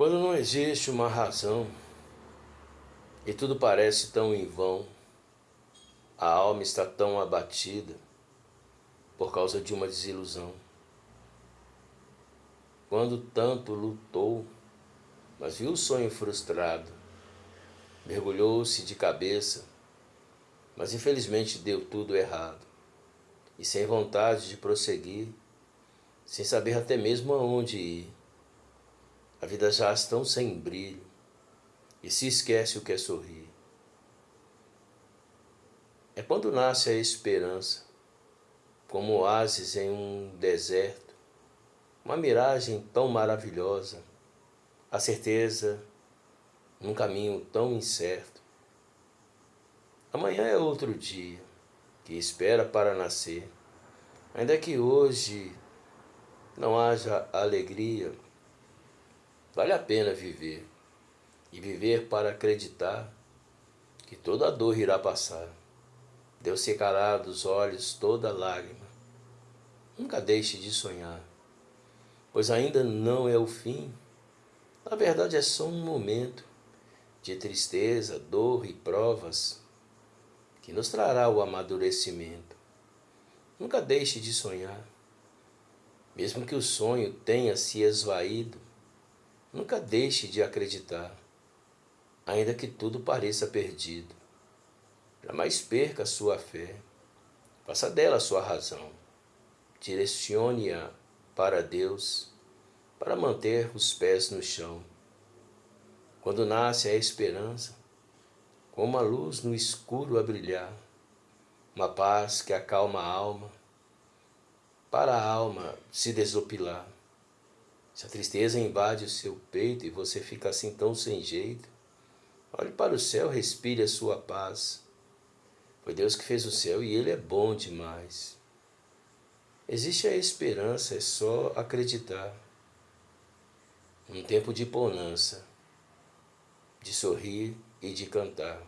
Quando não existe uma razão e tudo parece tão em vão, a alma está tão abatida por causa de uma desilusão. Quando tanto lutou, mas viu o sonho frustrado, mergulhou-se de cabeça, mas infelizmente deu tudo errado, e sem vontade de prosseguir, sem saber até mesmo aonde ir a vida já tão sem brilho e se esquece o que é sorrir. É quando nasce a esperança, como oásis em um deserto, uma miragem tão maravilhosa, a certeza num caminho tão incerto. Amanhã é outro dia que espera para nascer, ainda que hoje não haja alegria Vale a pena viver e viver para acreditar que toda dor irá passar. Deus secará dos olhos toda lágrima. Nunca deixe de sonhar, pois ainda não é o fim. Na verdade, é só um momento de tristeza, dor e provas que nos trará o amadurecimento. Nunca deixe de sonhar, mesmo que o sonho tenha se esvaído Nunca deixe de acreditar, ainda que tudo pareça perdido. Jamais perca a sua fé. Faça dela a sua razão. Direcione-a para Deus, para manter os pés no chão. Quando nasce a esperança, como a luz no escuro a brilhar, uma paz que acalma a alma, para a alma se desopilar. Se a tristeza invade o seu peito e você fica assim tão sem jeito, olhe para o céu, respire a sua paz. Foi Deus que fez o céu e Ele é bom demais. Existe a esperança, é só acreditar. Um tempo de bonança, de sorrir e de cantar.